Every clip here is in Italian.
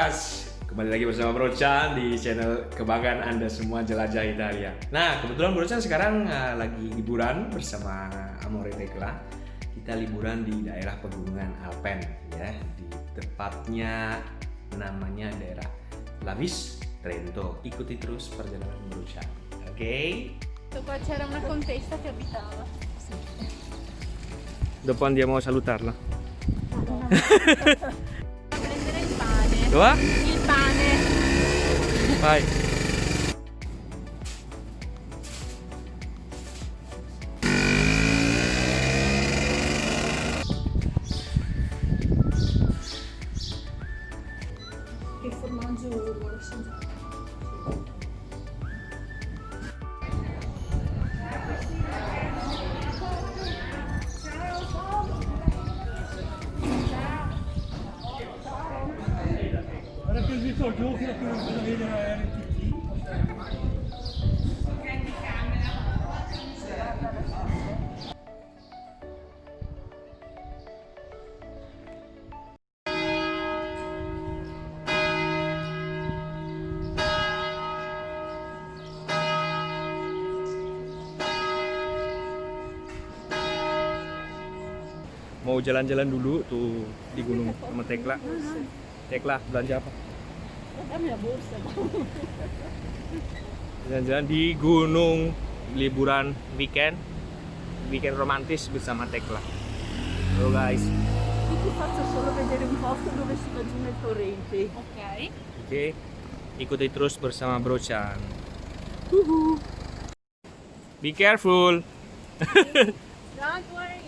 Guys, kembali lagi bersama Bro Chan di channel kebanggaan Anda semua jelajah Italia. Nah, kebetulan Bro Chan sekarang uh, lagi liburan bersama Amore Tekla. Kita liburan di daerah pegunungan Alpen ya, di tepatnya namanya daerah Lavis, Trento. Ikuti terus perjalanan Bro Chan. Oke? Okay? Qua c'era una contessa che abitava. Dopo andiamo a salutarla. Dove? Il pane. Vai. Mau jalan-jalan dulu tuh di gunung sama Tekla. Tekla belanja apa? Jalan-jalan di gunung liburan weekend weekend romantis bersama Tekla. Halo guys. Io ti faccio solo vedere un posto dove si va giù nel torrente. Ok. Oke, ikuti terus bersama Bro Chan. Be careful. Don't worry.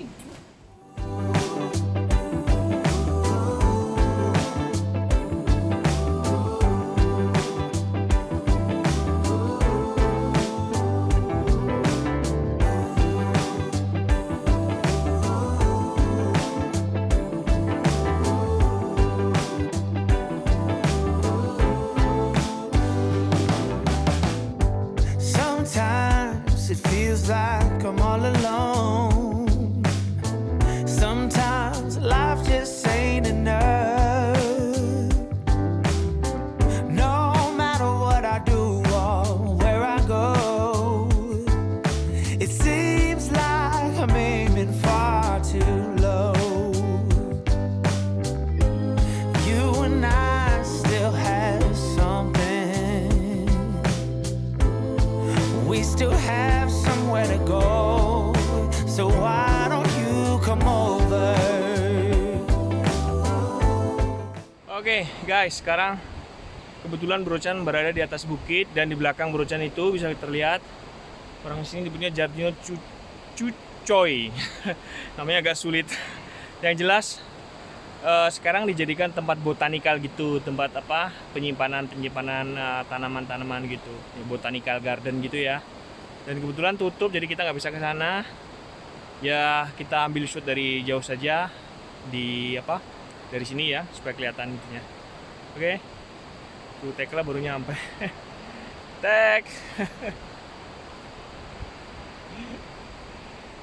Oke guys, sekarang kebetulan Bro Chan berada di atas bukit dan di belakang Bro Chan itu bisa terlihat orang sini nyebutnya Jardino Cu- Cucoy. Namanya agak sulit. Yang jelas eh, sekarang dijadikan tempat botanikal gitu, tempat apa? penyimpanan penyimpanan eh, tanaman-tanaman gitu. Ya, botanical garden gitu ya. Dan kebetulan tutup jadi kita nggak bisa ke sana. Ya, kita ambil shoot dari jauh saja di apa? Dari sini ya supaya kelihatan itunya. Oke. Tuh Tekla baru nyampe. Tek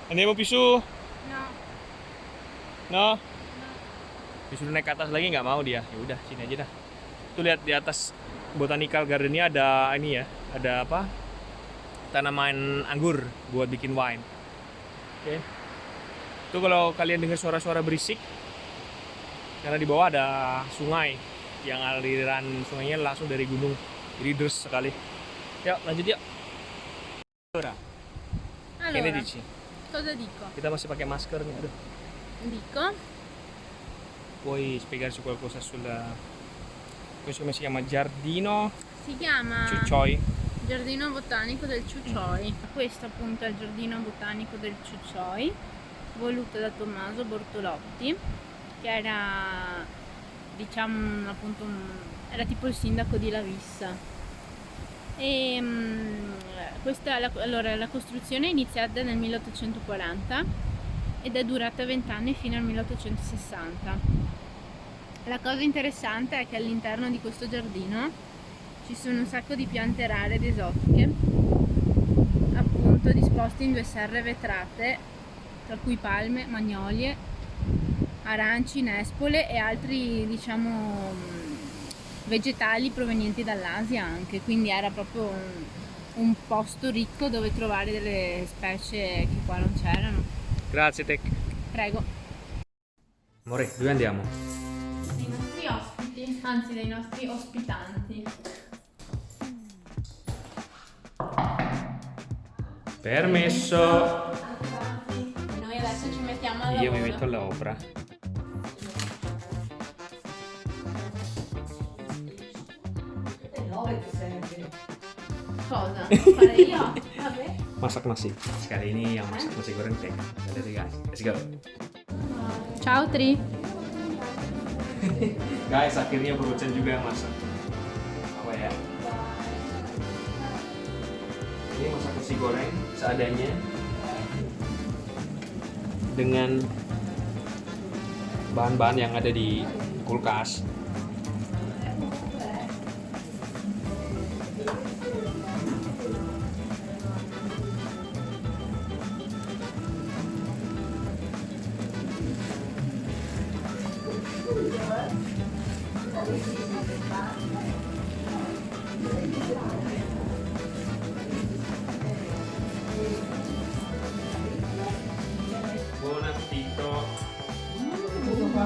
Andiamo più su No. no? Disuruh naik ke atas lagi nggak mau dia? Ya udah sini aja dah. Tuh lihat di atas botanical gardennya ada ini ya ada apa? Tanaman anggur buat bikin wine. Oke. Tuh kalau kalian dengar suara-suara berisik karena di bawah ada sungai yang aliran sungainya langsung dari gunung jadi deras sekali yuk lanjut yuk Allora, che ne Allora, dici? cosa dico? Kita masih pakai masker nih, aduh. Dico Puoi spiegarci qualcosa sulla... Questo come si chiama? Giardino si chiama Ciuccioi? Giardino Botanico del Ciuccioi. Questo appunto è il Giardino Botanico del Ciuccioi, voluto da Tommaso Bortolotti, che era diciamo appunto un- era tipo il sindaco di Lavissa. E, mm, questa, la, allora, la costruzione è iniziata nel 1840 ed è durata 20 anni fino al 1860. La cosa interessante è che all'interno di questo giardino ci sono un sacco di piante rare ed esotiche, appunto disposte in due serre vetrate, tra cui palme, magnolie, aranci, nespole e altri, diciamo, vegetali provenienti dall'Asia anche, quindi era proprio un, un posto ricco dove trovare delle specie che qua non c'erano. Grazie Tec. Prego. Amore, dove andiamo? Dei nostri ospiti, anzi dei nostri ospitanti. Permesso. Noi adesso ci mettiamo al Io mi metto all'opera. Cosa? Fare io? Vabbè. Masak nasi. Sekali ini yang masak nasi goreng Tec. Lihat guys. Let's go. Ciao Tri. Guys, akhirnya Berucan juga yang masak. Apa ya? Ini masak nasi goreng seadanya. Dengan bahan-bahan yang ada di kulkas.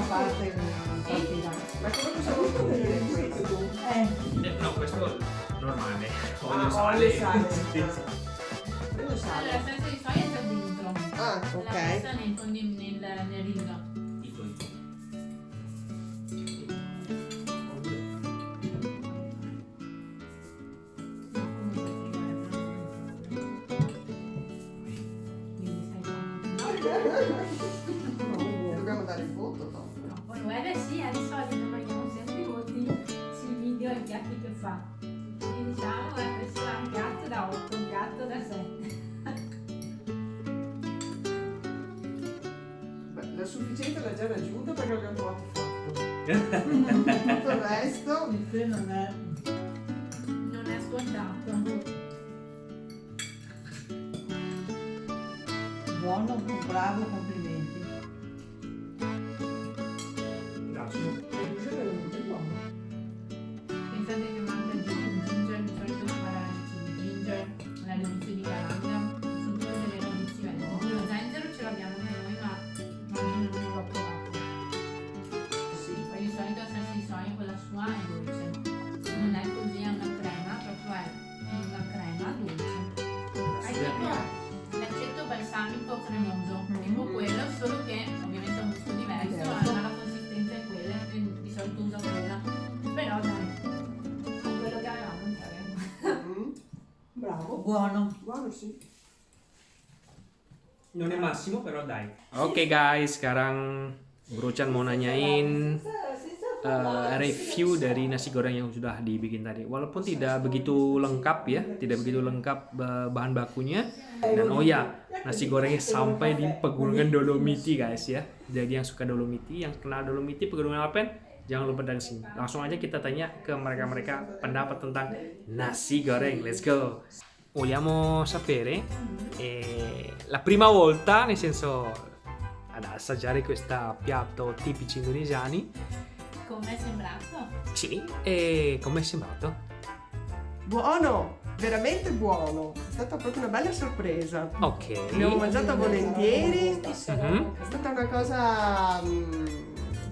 Parte una partita. Ma come possiamo vedere questo? Eh, Eh, no, questo normale. Olio Ah, sale. olio sale. Sì, sì. quello Allora, sale. la salsa di soia c'è dentro. Ah, La ok. messa nel, condi- nel, nel riso. Ito, ito. Dobbiamo Tutto il resto non è. Non è scontato. Buono, bravo, Buono. Buono, sì. Non è massimo però dai. Oke guys, sekarang Berucan mau nanyain eh, review dari nasi goreng yang sudah dibikin tadi. Walaupun tidak begitu lengkap ya, tidak begitu lengkap eh, bahan bakunya. Dan oh ya, nasi gorengnya sampai di pegunungan Dolomiti guys ya. Jadi yang suka Dolomiti, yang kenal Dolomiti, pegunungan Alpen, jangan lupa datang sini. Langsung aja kita tanya ke mereka-mereka pendapat tentang nasi goreng. Let's go. Vogliamo sapere eh, la prima volta, nel senso ad assaggiare questo piatto tipici indonesiani, Come è sembrato? sì, e com'è sembrato? Buono, veramente buono. È stata proprio una bella sorpresa. Ok. Abbiamo mangiato volentieri. È Mhm. stata una cosa mm,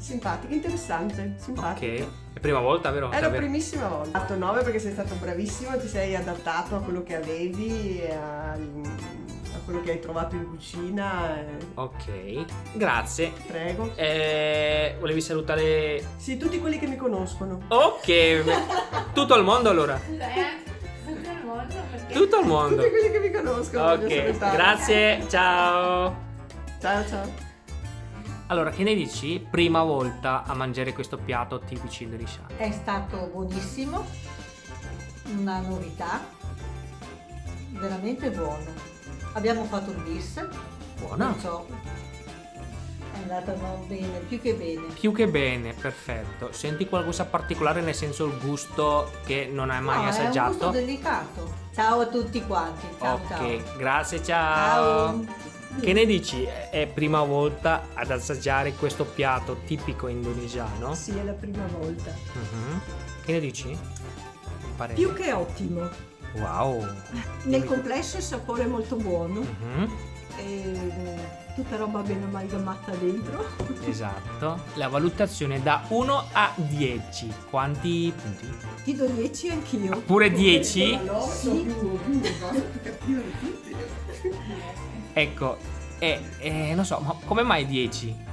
simpatica, interessante, Ok, simpatica. è prima volta, vero? È la primissima volta. Ho fatto 9 perché sei stato bravissimo, ti sei adattato a quello che avevi, e a, a quello che hai trovato in cucina. Ok, grazie. Prego. Eh, volevi salutare... Sì, tutti quelli che mi conoscono. Ok, tutto il mondo allora. Eh, tutto il mondo perché... Tutto il mondo. Tutti quelli che mi conoscono. Ok, grazie, ciao. Ciao ciao. Allora, che ne dici? Prima volta a mangiare questo piatto tipici indonesiano. È stato buonissimo, una novità, veramente buono. Abbiamo fatto un bis, Buono. perciò è andata bene, più che bene. Più che bene, perfetto. Senti qualcosa particolare nel senso il gusto che non hai mai No, è un gusto assaggiato? delicato. Ciao a tutti quanti, ciao ok, ciao. grazie, ciao. Ciao. Che ne dici? È prima volta ad assaggiare questo piatto tipico indonesiano? Sì, è la prima volta. Mhm. Che ne dici? Parere. Più che ottimo. Wow. Nel complesso il sapore è molto buono. Mhm. E tutta roba ben amalgamata dentro. Esatto. La valutazione da 1 a 10. Quanti punti? Ti do 10 anch'io. Pure 10? Sì. Ecco. E eh, non so, ma come mai 10?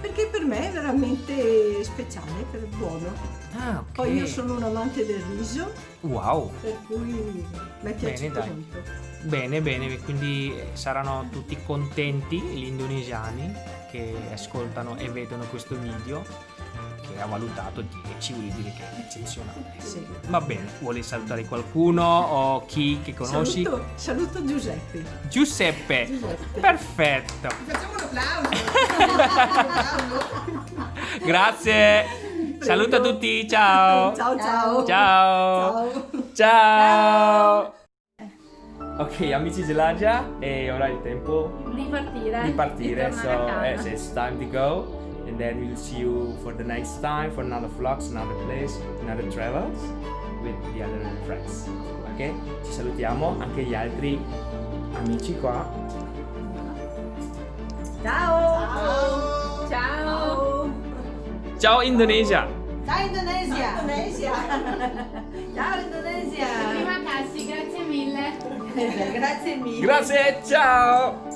Perché per me è veramente speciale, per buono. Ah, ok. Poi io sono un amante del riso, Wow. per cui mi è piaciuto dai. molto. Bene, bene, quindi eh, saranno tutti contenti gli indonesiani che ascoltano e vedono questo video che ha valutato 10, vuol dire che è eccezionale. Sì. Va bene, vuole salutare qualcuno o chi che conosci? Saluto, saluto Giuseppe. Giuseppe. Giuseppe. Perfetto. Facciamo un applauso. Grazie. Saluto a tutti, ciao. Ciao ciao. Ciao. Ciao. Ciao. Ok, amici Gelagia, e ora è il tempo Di partire. di partire. Di So it's time to go. And then we'll see you for the next time for another vlogs, another place, another travels with the other friends. Ok? Ci salutiamo anche gli altri amici qua. Ciao. Ciao. Ciao Indonesia! Ciao Indonesia. Indonesia. Ciao Indonesia. Prima Cassi, grazie mille. Grazie mille. Grazie, ciao!